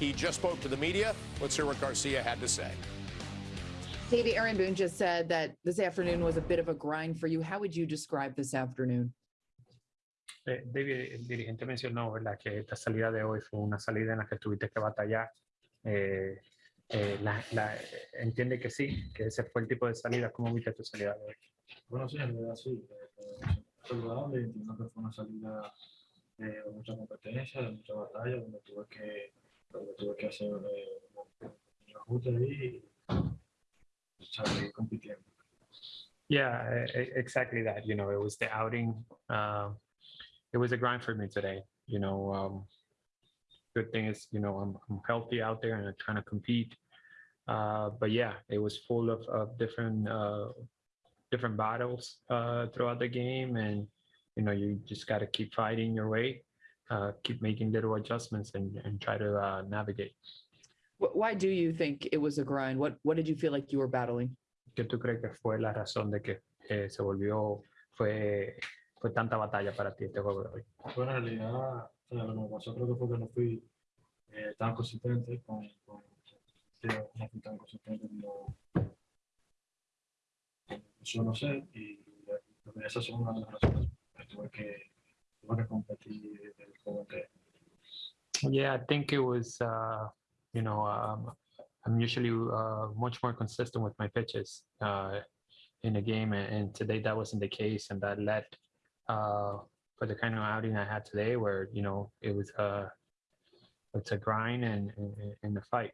He just spoke to the media. Let's hear what Garcia had to say. Deivi, Aaron Boone just said that this afternoon was a bit of a grind for you. How would you describe this afternoon? Eh, David, el dirigente mencionó ¿verdad? que esta salida de hoy fue una salida en la que tuviste que batallar. Eh, eh, la, la- entiende que sí, que ese fue el tipo de salida. ¿Cómo viste tu salida de hoy? Bueno, sí, en realidad sí. eh, saludable, entiendo que fue una salida eh, de mucha competencia, de mucha batalla, donde tuve que, que hacer ahí compitiendo. Yeah, exactly that. You know, it was the outing. Uh, it was a grind for me today. You know, um, good thing is, you know, I'm, I'm healthy out there and I'm trying to compete. Uh, but yeah, it was full of, of different uh, different battles uh, throughout the game, and you know, you just got to keep fighting your way, uh, keep making little adjustments, and, and try to uh, navigate. Wh- Why do you think it was a grind? What What did you feel like you were battling? ¿Qué tú crees que fue la razón de que eh, se volvió fue fue tanta batalla para ti este juego de hoy? Bueno, en realidad, lo que me pasó creo que fue que no fui eh, tan consistente con, con no fui tan consistente como como suelo ser y creo que esas son una de las razones que tuve que, Yeah, I think it was, uh, you know, um, I'm usually uh, much more consistent with my pitches uh, in a game, and, and today that wasn't the case, and that led uh, for the kind of outing I had today, where you know it was a it's a grind and and, and a fight.